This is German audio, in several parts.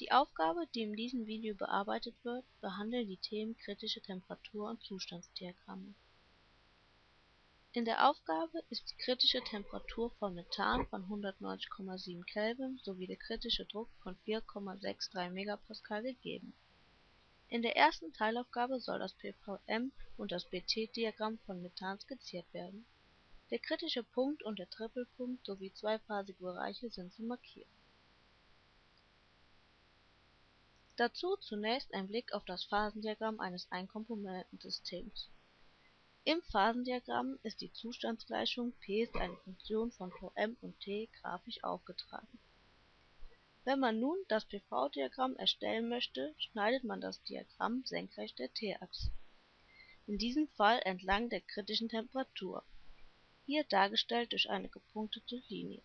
Die Aufgabe, die in diesem Video bearbeitet wird, behandelt die Themen kritische Temperatur und Zustandsdiagramme. In der Aufgabe ist die kritische Temperatur von Methan von 190,7 Kelvin sowie der kritische Druck von 4,63 MPa gegeben. In der ersten Teilaufgabe soll das PVM und das BT-Diagramm von Methan skizziert werden. Der kritische Punkt und der Tripelpunkt sowie zweiphasige Bereiche sind zu markieren. Dazu zunächst ein Blick auf das Phasendiagramm eines Einkomponentensystems. Im Phasendiagramm ist die Zustandsgleichung P ist eine Funktion von Vm und T grafisch aufgetragen. Wenn man nun das PV-Diagramm erstellen möchte, schneidet man das Diagramm senkrecht der t-Achse, in diesem Fall entlang der kritischen Temperatur, hier dargestellt durch eine gepunktete Linie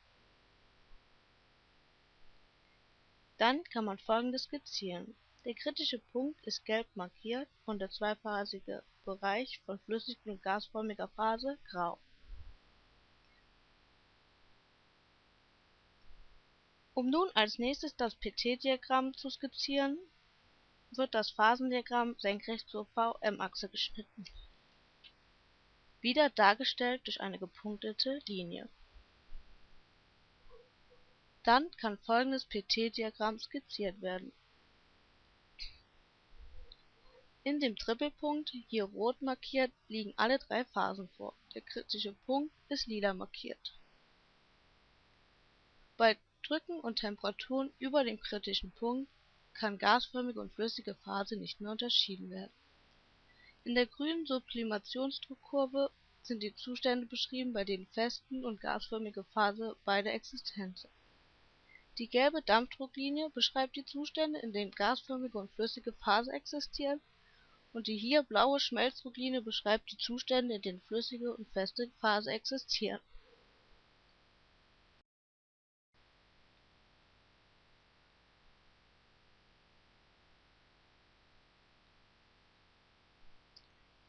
Dann kann man folgendes skizzieren: Der kritische Punkt ist gelb markiert und der zweiphasige Bereich von flüssig und gasförmiger Phase grau. Um nun als nächstes das PT-Diagramm zu skizzieren, wird das Phasendiagramm senkrecht zur VM-Achse geschnitten, wieder dargestellt durch eine gepunktete Linie dann kann folgendes PT-Diagramm skizziert werden: In dem Tripelpunkt, hier rot markiert, liegen alle drei Phasen vor, der kritische Punkt ist lila markiert. Bei Drücken und Temperaturen über dem kritischen Punkt kann gasförmige und flüssige Phase nicht mehr unterschieden werden. In der grünen Sublimationsdruckkurve sind die Zustände beschrieben, bei denen feste und gasförmige Phase beide existent sind die gelbe Dampfdrucklinie beschreibt die Zustände, in denen gasförmige und flüssige Phase existieren, und die hier blaue Schmelzdrucklinie beschreibt die Zustände, in denen flüssige und feste Phase existieren.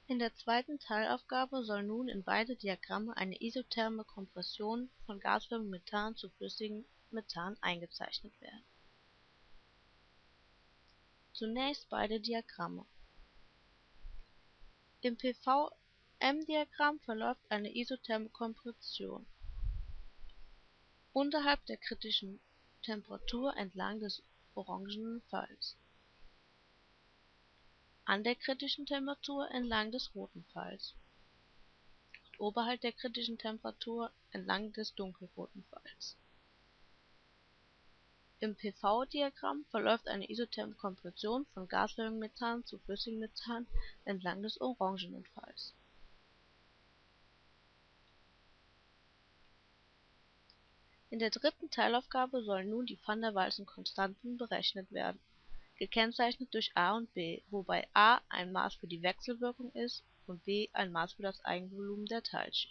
In der zweiten Teilaufgabe soll nun in beide Diagramme eine isotherme Kompression von gasförmigem Methan zu flüssigem Methan eingezeichnet werden. Zunächst beide Diagramme. Im PVM-Diagramm verläuft eine isotherme Kompression unterhalb der kritischen Temperatur entlang des orangenen Pfeils, an der kritischen Temperatur entlang des roten Pfeils und oberhalb der kritischen Temperatur entlang des dunkelroten Pfeils im PV-Diagramm verläuft eine isotherme Kompression von gasförmigem Methan zu flüssigem Methan entlang des orangenen Pfeils. In der dritten Teilaufgabe sollen nun die Van-der-Waals-Konstanten berechnet werden, gekennzeichnet durch A und B, wobei A ein Maß für die Wechselwirkung ist und B ein Maß für das Eigenvolumen der Teilchen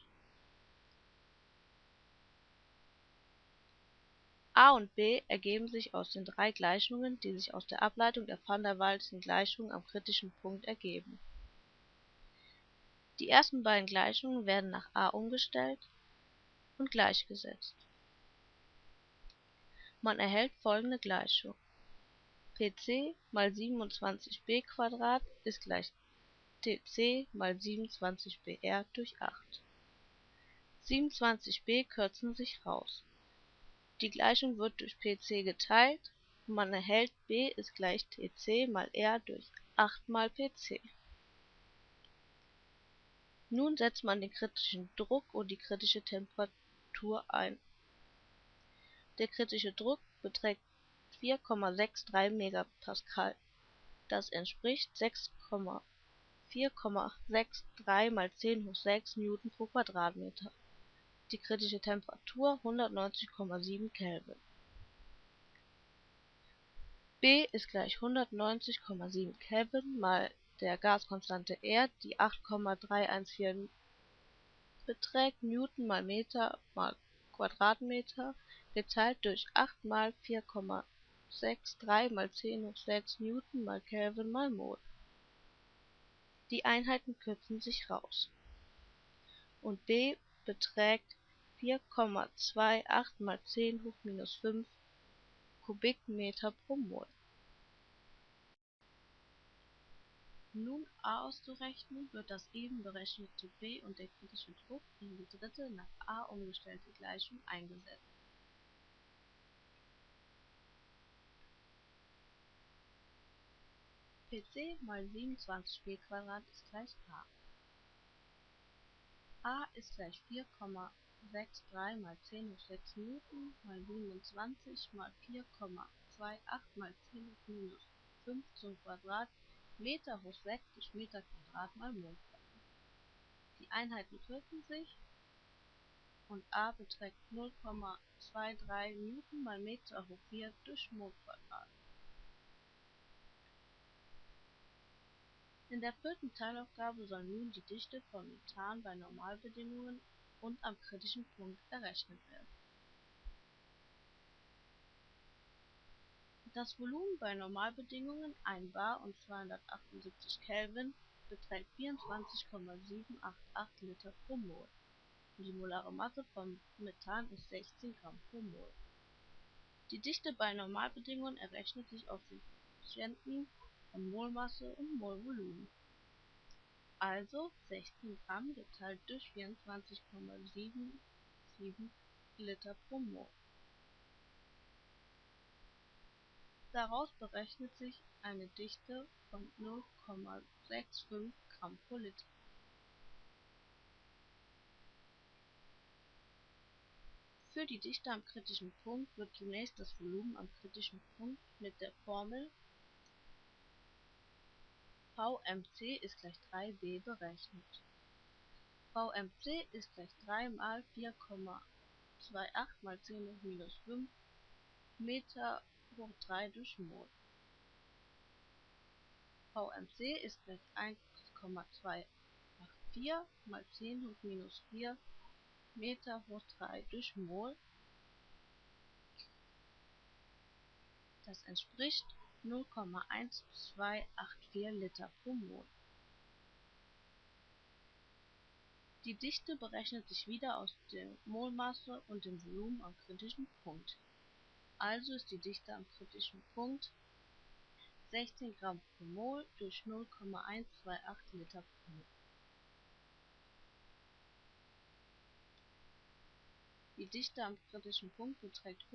A und B ergeben sich aus den drei Gleichungen, die sich aus der Ableitung der van der Waals-Gleichung am kritischen Punkt ergeben. Die ersten beiden Gleichungen werden nach A umgestellt und gleichgesetzt. Man erhält folgende Gleichung: Pc mal 27b² ist gleich Tc mal 27br durch 8. 27b kürzen sich raus die Gleichung wird durch Pc geteilt und man erhält B ist gleich Tc mal R durch 8 mal Pc. Nun setzt man den kritischen Druck und die kritische Temperatur ein. Der kritische Druck beträgt 4,63 MPa, das entspricht 6,463 mal 10 hoch 6 Newton pro Quadratmeter die kritische Temperatur 190,7 Kelvin. B ist gleich 190,7 Kelvin mal der Gaskonstante R, die 8,314 beträgt Newton mal Meter mal Quadratmeter geteilt durch 8 mal 4,63 mal 10 hoch 6 Newton mal Kelvin mal Mol. Die Einheiten kürzen sich raus und B beträgt 4,28 mal 10 hoch minus 5 Kubikmeter pro Mol. Nun A auszurechnen, wird das eben berechnete B und der kritische Druck in die dritte nach A umgestellte Gleichung eingesetzt. PC mal 27b² ist gleich A. A ist gleich 4,28 4,63 mal 10 hoch 6 Newton mal 27 mal 4,28 mal 10 hoch minus 5 zum Quadrat Meter hoch 6 durch Meter Quadrat mal Mol. Die Einheiten kürzen sich und A beträgt 0,23 Newton mal Meter hoch 4 durch Mol Quadrat. In der vierten Teilaufgabe soll nun die Dichte von Methan bei Normalbedingungen und am kritischen Punkt errechnet werden. Das Volumen bei Normalbedingungen 1 bar und 278 Kelvin beträgt 24,788 Liter pro Mol und die molare Masse von Methan ist 16 Gramm pro Mol. Die Dichte bei Normalbedingungen errechnet sich aus den Koeffizienten von Molmasse und Molvolumen. Also 16 Gramm geteilt durch 24,77 Liter pro Mol. Daraus berechnet sich eine Dichte von 0,65 Gramm pro Liter. Für die Dichte am kritischen Punkt wird zunächst das Volumen am kritischen Punkt mit der Formel VMC ist gleich 3b berechnet. VMC ist gleich 3 mal 4,28 mal 10 hoch minus 5 Meter hoch 3 durch Mol. VMC ist gleich 1,284 mal 10 hoch minus 4 Meter hoch 3 durch Mol. Das entspricht 0,1284 Liter pro Mol. Die Dichte berechnet sich wieder aus der Molmasse und dem Volumen am kritischen Punkt. Also ist die Dichte am kritischen Punkt 16 Gramm pro Mol durch 0,128 Liter pro Mol. Die Dichte am kritischen Punkt beträgt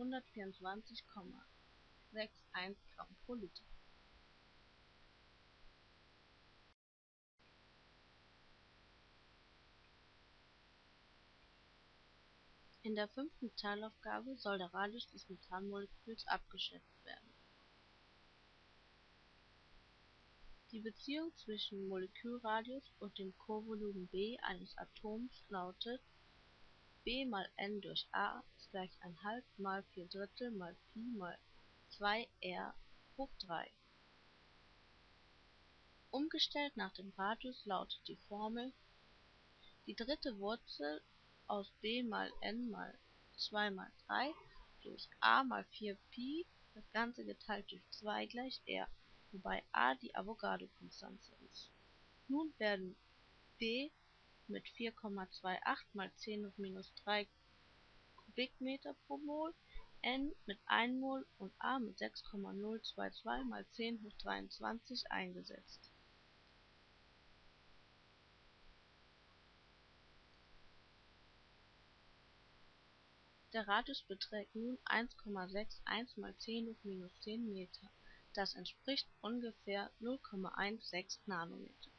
124,61 Gramm pro Liter. In der fünften Teilaufgabe soll der Radius des Methanmoleküls abgeschätzt werden. Die Beziehung zwischen Molekülradius und dem Kovolumen B eines Atoms lautet B mal n durch A ist gleich 1/2 mal 4 mal Pi mal 2r hoch 3. Umgestellt nach dem Radius lautet die Formel die dritte Wurzel aus b mal n mal 2 mal 3 durch a mal 4pi das Ganze geteilt durch 2 gleich r, wobei a die Avogadro-Konstante ist. Nun werden b mit 4,28 mal 10 hoch minus 3 Kubikmeter pro Mol, n mit 1 Mol und a mit 6,022 mal 10 hoch 23 eingesetzt. Der Radius beträgt nun 1,61 mal 10 hoch minus 10 Meter, das entspricht ungefähr 0,16 Nanometer